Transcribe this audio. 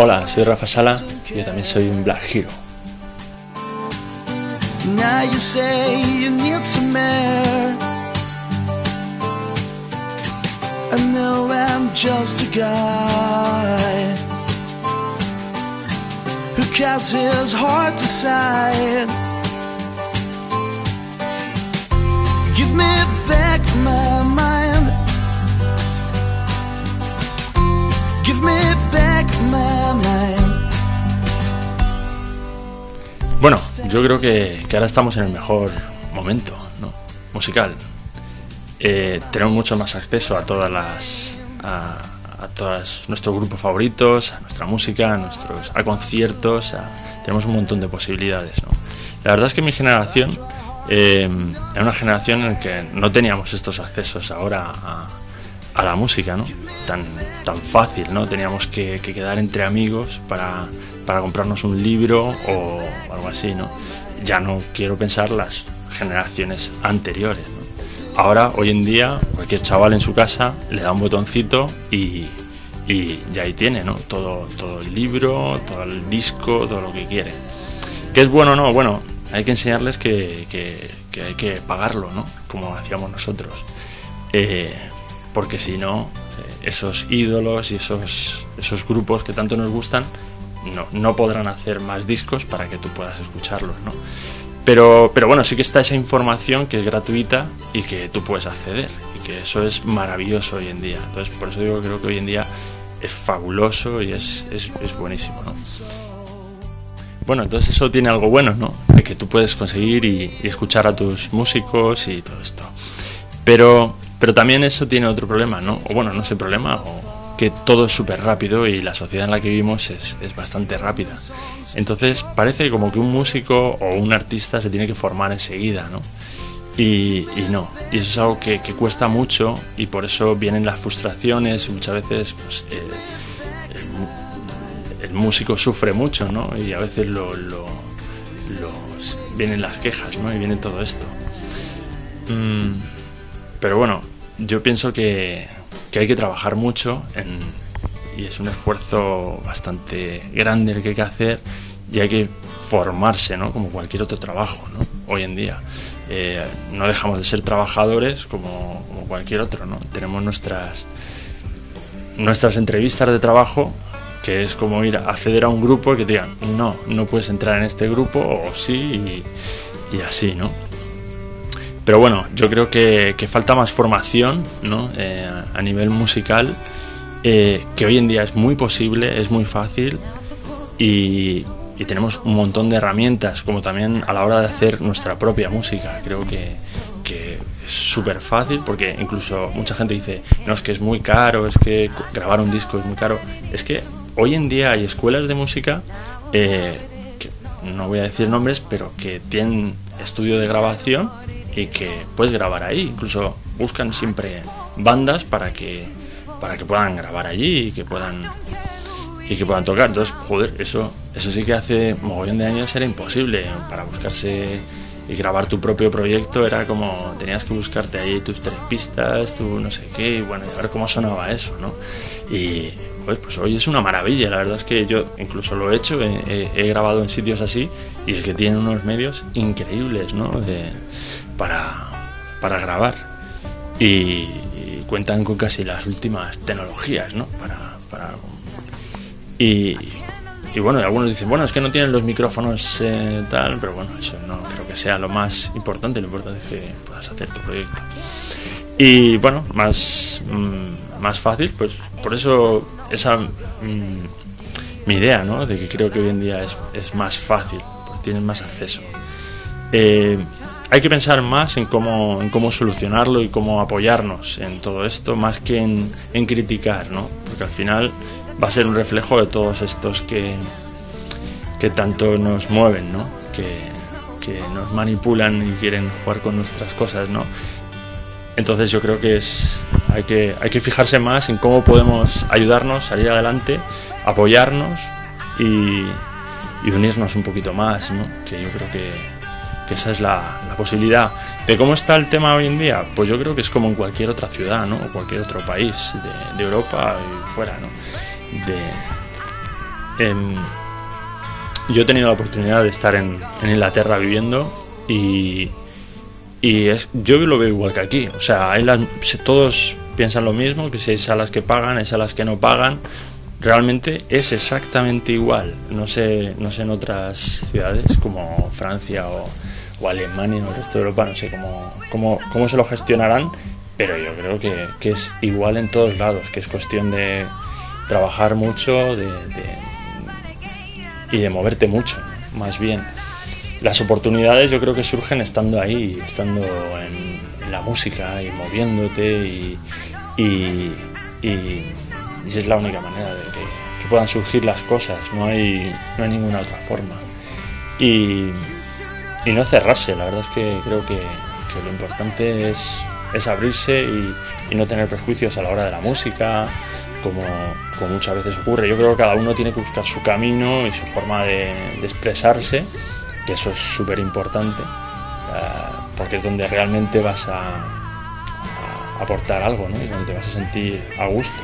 Hola, soy Rafa Sala y yo también soy un Black Hero. Now you say you need Bueno, yo creo que, ahora estamos en el mejor momento ¿no? musical. Eh, tenemos mucho más acceso a todas las a, a todos nuestros grupos favoritos, a nuestra música, a nuestros a conciertos, tenemos un montón de posibilidades. La verdad es que mi generación eh, era una generación en la que no teníamos estos accesos ahora a, a la música, ¿no? Tan, tan fácil, ¿no? Teníamos que quedar entre amigos para, para, comprarnos un libro o algo así, ¿no? Ya no quiero pensar las generaciones anteriores, ¿no? Ahora, hoy en día, cualquier chaval en su casa le da un botoncito y, y ya ahí tiene, ¿no? Todo, todo el libro, todo el disco, todo lo que quiere. ¿Qué es bueno o no? Bueno, hay que enseñarles que, que, que hay que pagarlo, ¿no? Como hacíamos nosotros. Eh, porque si no, eh, esos ídolos y esos, esos grupos que tanto nos gustan no, no, podrán hacer más discos para que tú puedas escucharlos, ¿no? Pero, pero bueno, sí que está esa información que es gratuita y que tú puedes acceder y que eso es maravilloso hoy en día. Entonces, por eso digo que creo que hoy en día es fabuloso y es, es, es buenísimo, ¿no? Bueno, entonces eso tiene algo bueno, ¿no? De que tú puedes conseguir y, escuchar a tus músicos y todo esto. Pero pero también eso tiene otro problema, ¿no? O bueno, no sé problema, que todo es súper rápido y la sociedad en la que vivimos es, es, bastante rápida. Entonces parece como que un músico o un artista se tiene que formar enseguida, ¿no? Y, y no, y eso es algo que, que, cuesta mucho y por eso vienen las frustraciones y muchas veces pues, eh, el, músico sufre mucho, ¿no? Y a veces lo, lo, vienen las quejas, ¿no? Y viene todo esto. Mm, pero bueno, yo pienso que, que hay que trabajar mucho y es un esfuerzo bastante grande el que hay que hacer y hay que formarse, ¿no? Como cualquier otro trabajo, ¿no? Hoy en día. Eh, no dejamos de ser trabajadores como, cualquier otro, ¿no? Tenemos nuestras, nuestras entrevistas de trabajo que es como ir a acceder a un grupo y que te digan, no, no puedes entrar en este grupo o sí y así, ¿no? Pero bueno, yo creo que, falta más formación ¿no? eh, a nivel musical, eh, que hoy en día es muy posible, es muy fácil y, tenemos un montón de herramientas, como también a la hora de hacer nuestra propia música. Creo que, es súper fácil porque incluso mucha gente dice, no, es que es muy caro, es que grabar un disco es muy caro. Es que hoy en día hay escuelas de música, eh, no voy a decir nombres, pero que tienen estudio de grabación y que puedes grabar ahí. Incluso buscan siempre bandas para que para que puedan grabar allí y que puedan y que puedan tocar. Entonces, joder, eso eso sí que hace mogollón de años era imposible para buscarse y grabar tu propio proyecto era como tenías que buscarte ahí tus tres pistas, tu no sé qué, y bueno, y a ver cómo sonaba eso, ¿no? Y pues, pues hoy es una maravilla, la verdad es que yo incluso lo he hecho, he, grabado en sitios así y es que tienen unos medios increíbles, ¿no? De, para, para grabar y, cuentan con casi las últimas tecnologías, ¿no? Para, para y, y bueno, algunos dicen, bueno, es que no tienen los micrófonos eh, tal, pero bueno, eso no creo que sea lo más importante, lo importante es que puedas hacer tu proyecto. Y bueno, más, mmm, más fácil, pues por eso esa mmm, mi idea, ¿no? De que creo que hoy en día es, es más fácil, pues tienen más acceso. Eh, hay que pensar más en cómo, en cómo solucionarlo y cómo apoyarnos en todo esto, más que en, en criticar, ¿no? Porque al final va a ser un reflejo de todos estos que, que tanto nos mueven, ¿no? Que, que nos manipulan y quieren jugar con nuestras cosas, ¿no? Entonces yo creo que es hay que hay que fijarse más en cómo podemos ayudarnos, salir adelante, apoyarnos y, y unirnos un poquito más, ¿no? Que yo creo que, esa es la, la, posibilidad. ¿De cómo está el tema hoy en día? Pues yo creo que es como en cualquier otra ciudad, ¿no? O cualquier otro país de, Europa y fuera, ¿no? de, em, yo he tenido la oportunidad de estar en, Inglaterra viviendo y, y es, yo lo veo igual que aquí. O sea, hay todos piensan lo mismo, que si hay salas que pagan, hay salas que no pagan. Realmente es exactamente igual. No sé, no sé en otras ciudades como Francia o, Alemania o el resto de Europa, no sé cómo, cómo, cómo se lo gestionarán, pero yo creo que, que, es igual en todos lados, que es cuestión de trabajar mucho de, y de moverte mucho, más bien. Las oportunidades yo creo que surgen estando ahí, estando en, la música y moviéndote y, y, esa es la única manera de que, puedan surgir las cosas, no hay, no hay ninguna otra forma. Y, no cerrarse, la verdad es que creo que, lo importante es es abrirse y, no tener prejuicios a la hora de la música, como, muchas veces ocurre. Yo creo que cada uno tiene que buscar su camino y su forma de, expresarse, que eso es súper importante, eh, porque es donde realmente vas a, a aportar algo ¿no? y donde vas a sentir a gusto.